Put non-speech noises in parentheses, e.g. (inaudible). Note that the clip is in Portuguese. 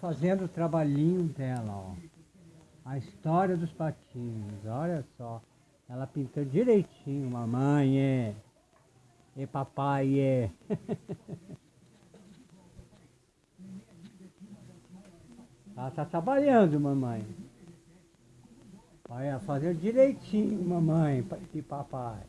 Fazendo o trabalhinho dela, ó. A história dos patinhos, olha só. Ela pintou direitinho, mamãe, é. E papai, é. (laughs) Ela tá trabalhando, mamãe. Olha, fazendo direitinho, mamãe e papai.